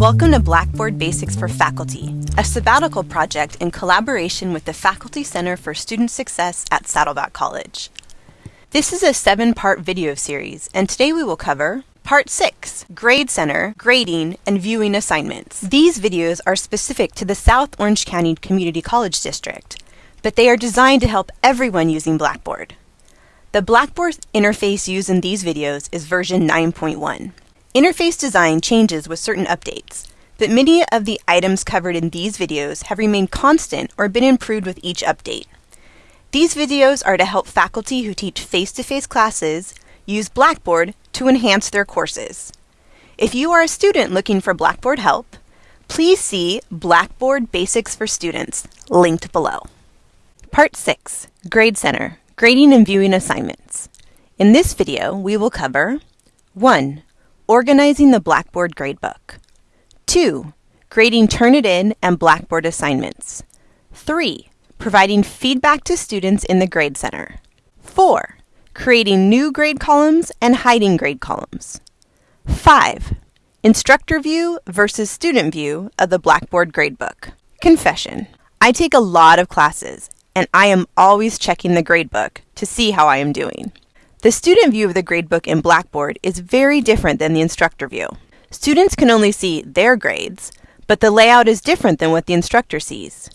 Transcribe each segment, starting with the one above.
Welcome to Blackboard Basics for Faculty, a sabbatical project in collaboration with the Faculty Center for Student Success at Saddleback College. This is a seven-part video series, and today we will cover Part 6, Grade Center, Grading, and Viewing Assignments. These videos are specific to the South Orange County Community College District, but they are designed to help everyone using Blackboard. The Blackboard interface used in these videos is version 9.1. Interface design changes with certain updates, but many of the items covered in these videos have remained constant or been improved with each update. These videos are to help faculty who teach face-to-face -face classes use Blackboard to enhance their courses. If you are a student looking for Blackboard help, please see Blackboard Basics for Students, linked below. Part 6, Grade Center, Grading and Viewing Assignments. In this video, we will cover 1. Organizing the Blackboard Gradebook. 2. Grading Turnitin and Blackboard assignments. 3. Providing feedback to students in the Grade Center. 4. Creating new grade columns and hiding grade columns. 5. Instructor view versus student view of the Blackboard Gradebook. Confession. I take a lot of classes, and I am always checking the gradebook to see how I am doing. The student view of the gradebook in Blackboard is very different than the instructor view. Students can only see their grades, but the layout is different than what the instructor sees.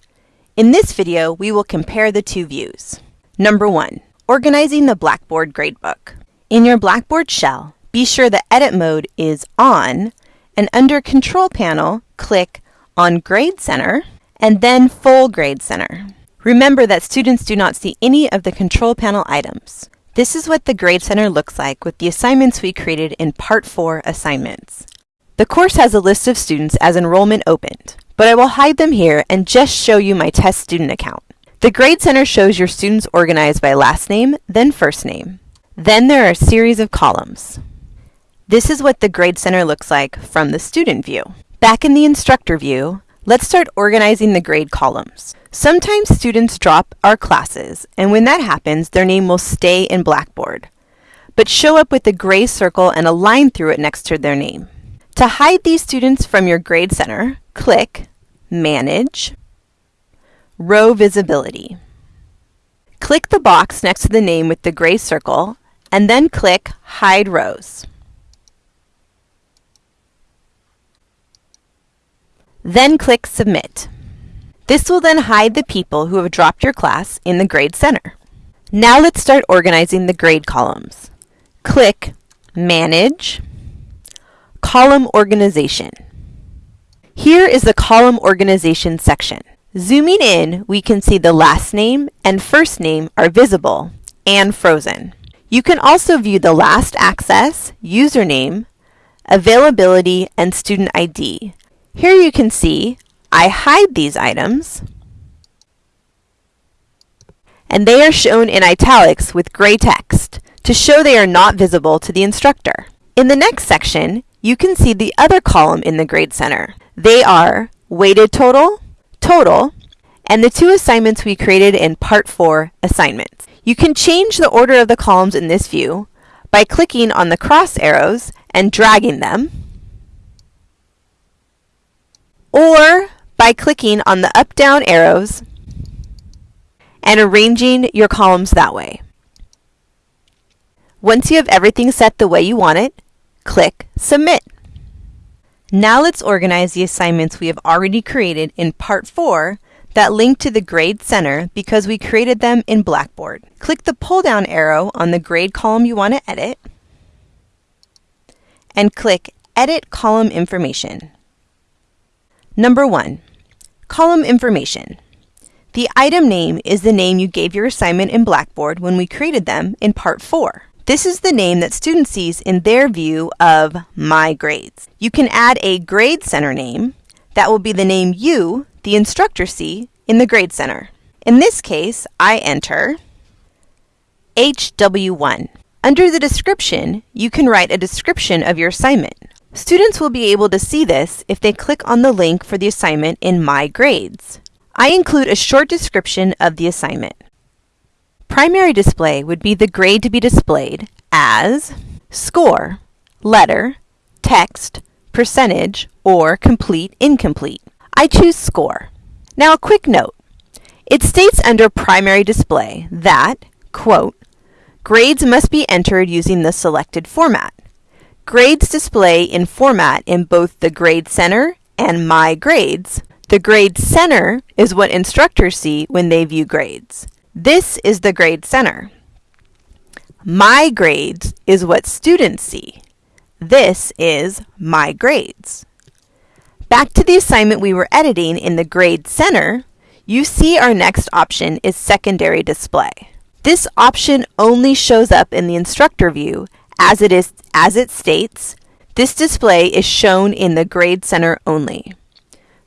In this video, we will compare the two views. Number 1. Organizing the Blackboard Gradebook. In your Blackboard shell, be sure the Edit mode is On, and under Control Panel, click on Grade Center, and then Full Grade Center. Remember that students do not see any of the Control Panel items. This is what the Grade Center looks like with the assignments we created in Part 4 assignments. The course has a list of students as enrollment opened, but I will hide them here and just show you my test student account. The Grade Center shows your students organized by last name, then first name. Then there are a series of columns. This is what the Grade Center looks like from the student view. Back in the instructor view, let's start organizing the grade columns. Sometimes students drop our classes, and when that happens, their name will stay in Blackboard, but show up with a gray circle and a line through it next to their name. To hide these students from your Grade Center, click Manage, Row Visibility. Click the box next to the name with the gray circle, and then click Hide Rows. Then click Submit. This will then hide the people who have dropped your class in the Grade Center. Now let's start organizing the grade columns. Click Manage, Column Organization. Here is the Column Organization section. Zooming in, we can see the last name and first name are visible and frozen. You can also view the last access, username, availability, and student ID. Here you can see I hide these items, and they are shown in italics with gray text to show they are not visible to the instructor. In the next section, you can see the other column in the Grade Center. They are weighted total, total, and the two assignments we created in Part 4 assignments. You can change the order of the columns in this view by clicking on the cross arrows and dragging them, or by clicking on the up-down arrows and arranging your columns that way. Once you have everything set the way you want it, click Submit. Now let's organize the assignments we have already created in Part 4 that link to the Grade Center because we created them in Blackboard. Click the pull-down arrow on the grade column you want to edit and click Edit Column Information. Number 1. Column information. The item name is the name you gave your assignment in Blackboard when we created them in Part 4. This is the name that student sees in their view of My Grades. You can add a Grade Center name. That will be the name you, the instructor, see in the Grade Center. In this case, I enter HW1. Under the description, you can write a description of your assignment. Students will be able to see this if they click on the link for the assignment in My Grades. I include a short description of the assignment. Primary display would be the grade to be displayed as score, letter, text, percentage, or complete incomplete. I choose score. Now a quick note. It states under primary display that, quote, grades must be entered using the selected format. Grades display in format in both the Grade Center and My Grades. The Grade Center is what instructors see when they view grades. This is the Grade Center. My Grades is what students see. This is My Grades. Back to the assignment we were editing in the Grade Center, you see our next option is Secondary Display. This option only shows up in the instructor view as it is as it states, this display is shown in the Grade Center only.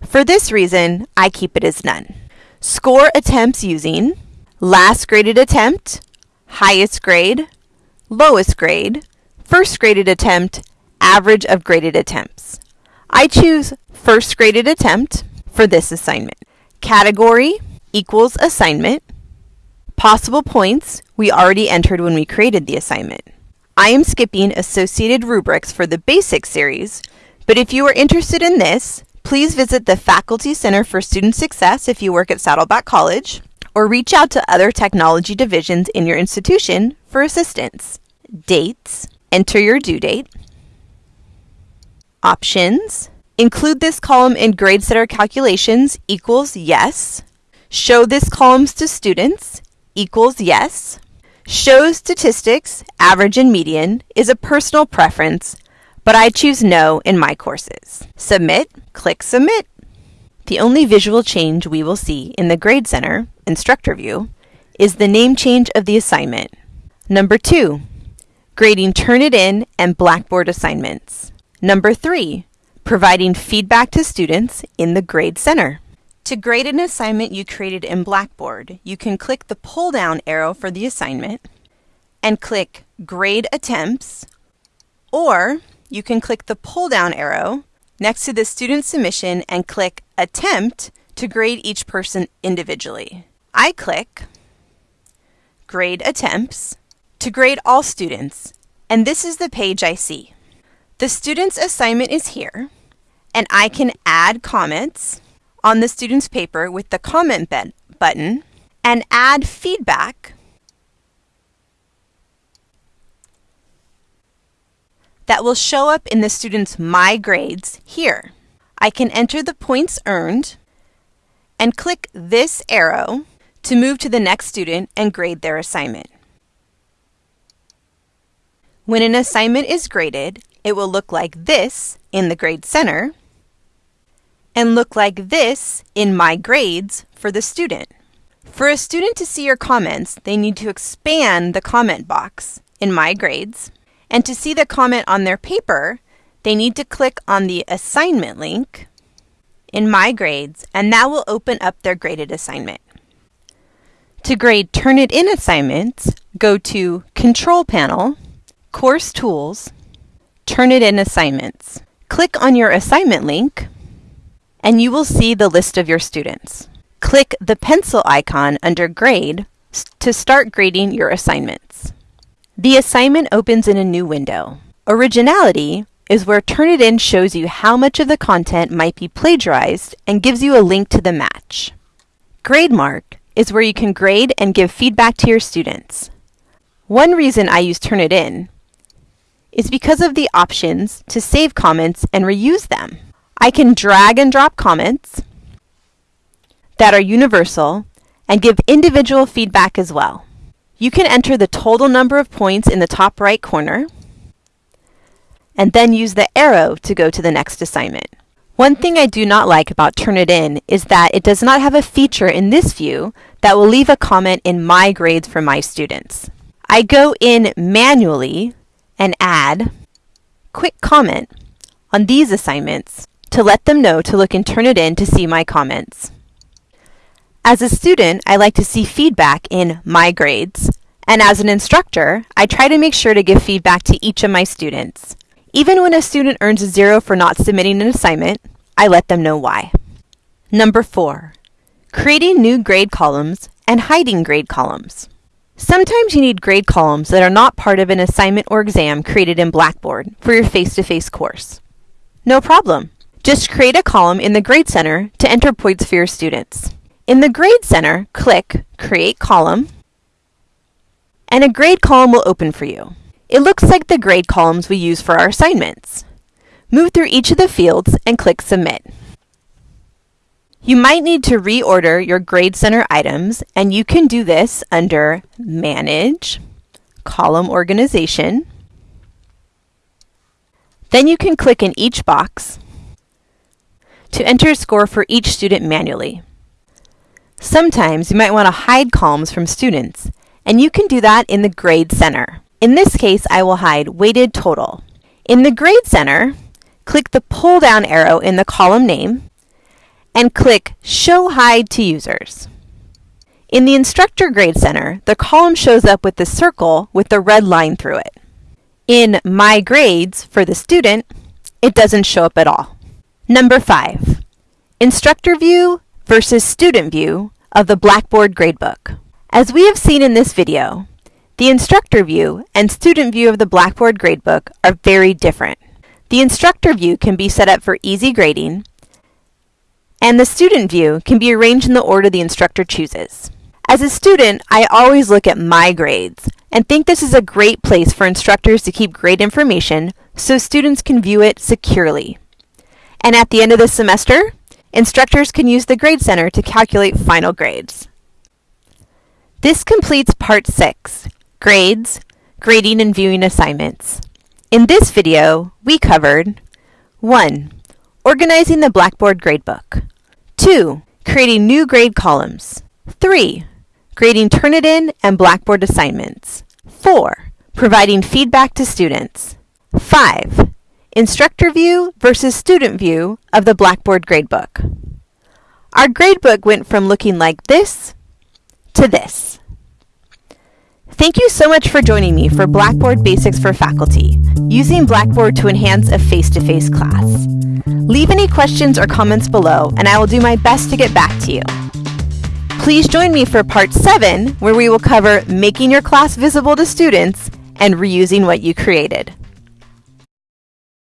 For this reason, I keep it as none. Score attempts using last graded attempt, highest grade, lowest grade, first graded attempt, average of graded attempts. I choose first graded attempt for this assignment. Category equals assignment. Possible points we already entered when we created the assignment. I am skipping associated rubrics for the basic series, but if you are interested in this, please visit the Faculty Center for Student Success if you work at Saddleback College, or reach out to other technology divisions in your institution for assistance. Dates, enter your due date. Options, include this column in Grade Center calculations equals yes. Show this columns to students equals yes. Show statistics, average and median, is a personal preference, but I choose no in my courses. Submit, click Submit. The only visual change we will see in the Grade Center instructor view is the name change of the assignment. Number 2. Grading Turnitin and Blackboard assignments. Number 3. Providing feedback to students in the Grade Center. To grade an assignment you created in Blackboard, you can click the pull-down arrow for the assignment and click Grade Attempts, or you can click the pull-down arrow next to the student submission and click Attempt to grade each person individually. I click Grade Attempts to grade all students, and this is the page I see. The student's assignment is here, and I can add comments on the student's paper with the comment button and add feedback that will show up in the student's My Grades here. I can enter the points earned and click this arrow to move to the next student and grade their assignment. When an assignment is graded, it will look like this in the Grade Center and look like this in My Grades for the student. For a student to see your comments, they need to expand the comment box in My Grades and to see the comment on their paper, they need to click on the assignment link in My Grades, and that will open up their graded assignment. To grade Turnitin assignments, go to Control Panel, Course Tools, Turnitin Assignments. Click on your assignment link, and you will see the list of your students. Click the pencil icon under Grade to start grading your assignments. The assignment opens in a new window. Originality is where Turnitin shows you how much of the content might be plagiarized and gives you a link to the match. GradeMark is where you can grade and give feedback to your students. One reason I use Turnitin is because of the options to save comments and reuse them. I can drag and drop comments that are universal and give individual feedback as well. You can enter the total number of points in the top right corner and then use the arrow to go to the next assignment. One thing I do not like about Turnitin is that it does not have a feature in this view that will leave a comment in My Grades for my students. I go in manually and add quick comment on these assignments to let them know to look and Turnitin to see my comments. As a student, I like to see feedback in my grades, and as an instructor, I try to make sure to give feedback to each of my students. Even when a student earns a zero for not submitting an assignment, I let them know why. Number four, creating new grade columns and hiding grade columns. Sometimes you need grade columns that are not part of an assignment or exam created in Blackboard for your face-to-face -face course. No problem. Just create a column in the Grade Center to enter points for your students. In the Grade Center, click Create Column, and a grade column will open for you. It looks like the grade columns we use for our assignments. Move through each of the fields and click Submit. You might need to reorder your Grade Center items, and you can do this under Manage, Column Organization. Then you can click in each box to enter a score for each student manually. Sometimes you might want to hide columns from students, and you can do that in the Grade Center. In this case, I will hide weighted total. In the Grade Center, click the pull-down arrow in the column name and click Show Hide to Users. In the Instructor Grade Center, the column shows up with the circle with the red line through it. In My Grades for the student, it doesn't show up at all. Number 5. Instructor View versus Student View of the Blackboard Gradebook. As we have seen in this video, the Instructor View and Student View of the Blackboard Gradebook are very different. The Instructor View can be set up for easy grading, and the Student View can be arranged in the order the instructor chooses. As a student, I always look at my grades and think this is a great place for instructors to keep grade information so students can view it securely. And at the end of the semester, instructors can use the Grade Center to calculate final grades. This completes Part 6, Grades, Grading and Viewing Assignments. In this video, we covered 1. Organizing the Blackboard Gradebook 2. Creating new grade columns 3. Grading Turnitin and Blackboard assignments 4. Providing feedback to students 5. Instructor View versus Student View of the Blackboard Gradebook. Our gradebook went from looking like this to this. Thank you so much for joining me for Blackboard Basics for Faculty, using Blackboard to enhance a face-to-face -face class. Leave any questions or comments below, and I will do my best to get back to you. Please join me for Part 7, where we will cover making your class visible to students and reusing what you created.